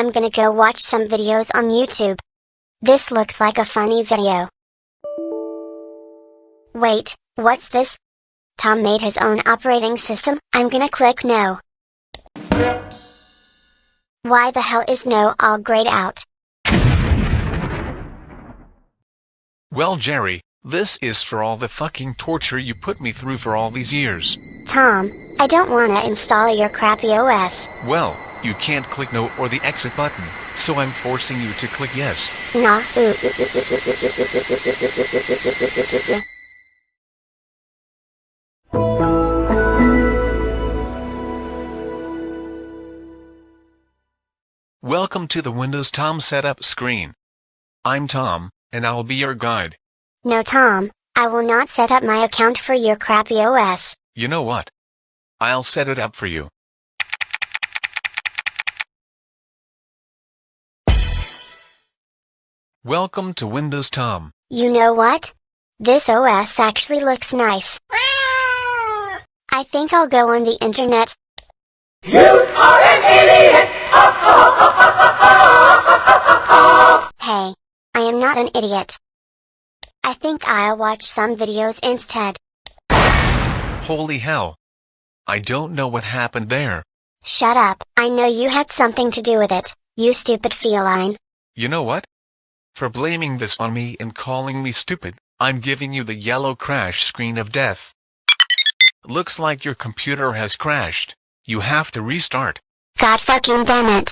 I'm gonna go watch some videos on YouTube. This looks like a funny video. Wait, what's this? Tom made his own operating system, I'm gonna click no. Why the hell is no all grayed out? Well Jerry, this is for all the fucking torture you put me through for all these years. Tom, I don't wanna install your crappy OS. Well, you can't click no or the exit button, so I'm forcing you to click yes. No. Welcome to the Windows Tom Setup screen. I'm Tom, and I'll be your guide. No Tom, I will not set up my account for your crappy OS. You know what? I'll set it up for you. Welcome to Windows Tom. You know what? This OS actually looks nice. Ah! I think I'll go on the internet. You are an idiot! Hey, I am not an idiot. I think I'll watch some videos instead. Holy hell. I don't know what happened there. Shut up, I know you had something to do with it, you stupid feline. You know what? For blaming this on me and calling me stupid, I'm giving you the yellow crash screen of death. Looks like your computer has crashed. You have to restart. God fucking damn it.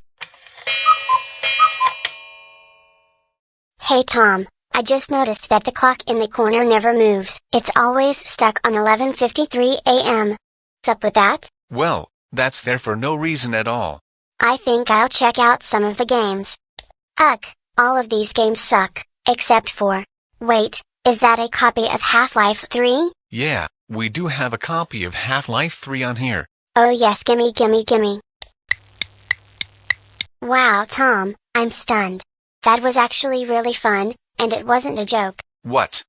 Hey Tom, I just noticed that the clock in the corner never moves. It's always stuck on 11.53 am. What's up with that? Well, that's there for no reason at all. I think I'll check out some of the games. Ugh, all of these games suck, except for. Wait, is that a copy of Half-Life 3? Yeah, we do have a copy of Half-Life 3 on here. Oh yes gimme gimme gimme. Wow Tom, I'm stunned. That was actually really fun, and it wasn't a joke. What?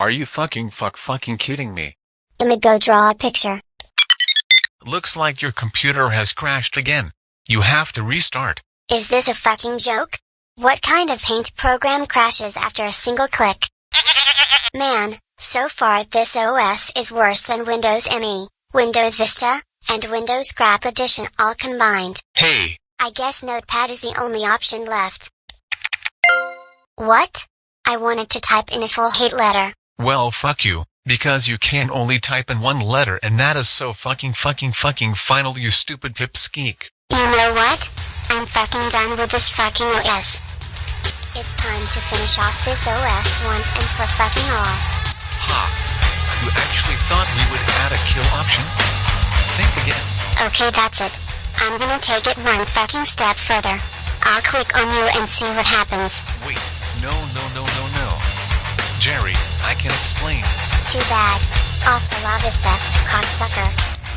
Are you fucking fuck fucking kidding me? I'ma go draw a picture. Looks like your computer has crashed again. You have to restart. Is this a fucking joke? What kind of paint program crashes after a single click? Man, so far this OS is worse than Windows ME, Windows Vista, and Windows Scrap Edition all combined. Hey, I guess Notepad is the only option left. What? I wanted to type in a full hate letter. well fuck you, because you can only type in one letter and that is so fucking fucking fucking final you stupid pipsqueak. You know what? I'm fucking done with this fucking OS. It's time to finish off this OS once and for fucking all. Ha! You actually thought we would add a kill option? Think again. Okay, that's it. I'm gonna take it one fucking step further. I'll click on you and see what happens. Wait, no no no no no. Jerry, I can explain. Too bad. Hasta la vista, cocksucker.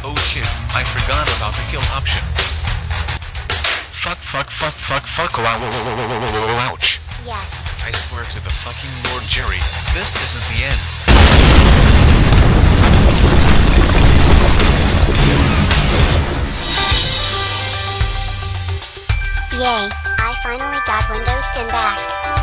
Oh shit, I forgot about the kill option. Fuck fuck fuck fuck fuck ouch. Yes. I swear to the fucking Lord Jerry, this isn't the end. Yay, I finally got Windows 10 back.